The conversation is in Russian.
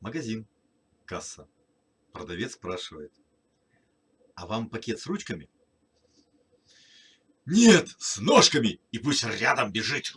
Магазин. Касса. Продавец спрашивает. А вам пакет с ручками? Нет, с ножками. И пусть рядом бежит.